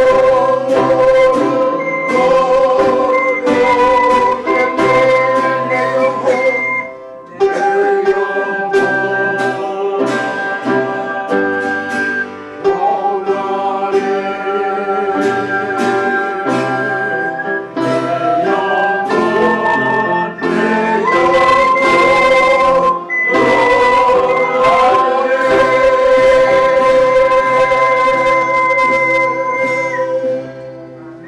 Oh.